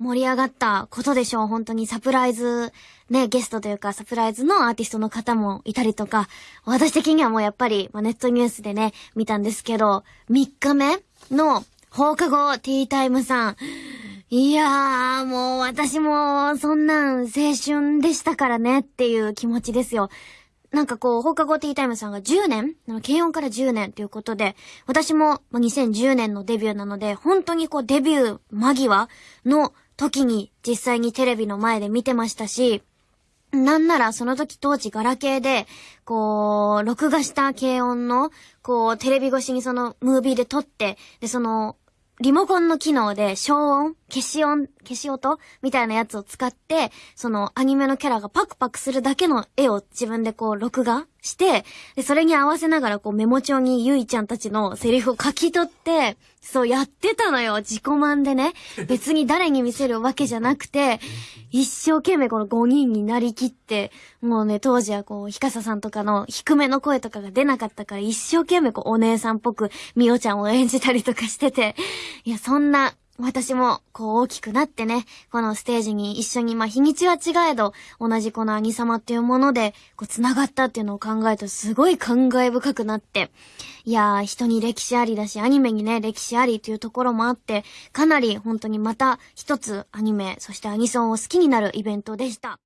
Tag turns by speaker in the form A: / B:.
A: 盛り上がったことでしょう。本当にサプライズ、ね、ゲストというかサプライズのアーティストの方もいたりとか、私的にはもうやっぱり、まあ、ネットニュースでね、見たんですけど、3日目の放課後ティータイムさん。いやー、もう私もそんなん青春でしたからねっていう気持ちですよ。なんかこう、放課後ティータイムさんが10年軽音から10年ということで、私も2010年のデビューなので、本当にこうデビュー間際の時に実際にテレビの前で見てましたし、なんならその時当時ガラケーで、こう、録画した軽音の、こう、テレビ越しにそのムービーで撮って、で、その、リモコンの機能で消音消し音消し音みたいなやつを使って、そのアニメのキャラがパクパクするだけの絵を自分でこう録画して、で、それに合わせながらこうメモ帳にゆいちゃんたちのセリフを書き取って、そうやってたのよ。自己満でね。別に誰に見せるわけじゃなくて、一生懸命この5人になりきって、もうね、当時はこう、ひかささんとかの低めの声とかが出なかったから一生懸命こう、お姉さんっぽくみおちゃんを演じたりとかしてて、いや、そんな私も、こう大きくなってね、このステージに一緒に、まあ日にちは違えど、同じこの兄様っていうもので、こう繋がったっていうのを考えるとすごい感慨深くなって、いやー、人に歴史ありだし、アニメにね、歴史ありというところもあって、かなり本当にまた一つアニメ、そしてアニソンを好きになるイベントでした。